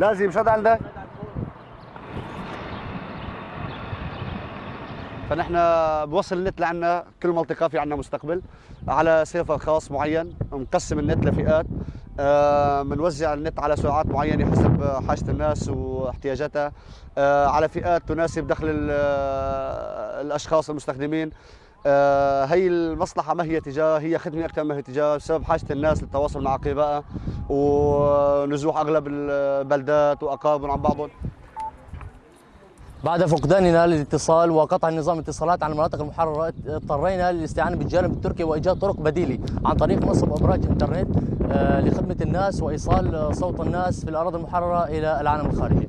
لازم شو عندك؟ فنحن بوصل النت لعنا كل منطقه في عنا مستقبل على سيرفر خاص معين مقسم النت لفئات. بنوزع آه النت على سرعات معينة حسب حاجة الناس واحتياجاتها. آه على فئات تناسب دخل آه، الأشخاص المستخدمين. هي المصلحة ما هي تجارة هي خدمة أكثر ما هي تجارة بسبب حاجة الناس للتواصل مع أقربائها. ونزوح أغلب البلدات وأقاربهم عن بعضهم. بعد فقداننا للاتصال وقطع نظام الاتصالات عن المناطق المحررة اضطرينا للاستعانة بالجانب التركي وإيجاد طرق بديلة عن طريق نصب أبراج إنترنت آه، لخدمة الناس وإيصال صوت الناس في الأراضي المحررة إلى العالم الخارجي.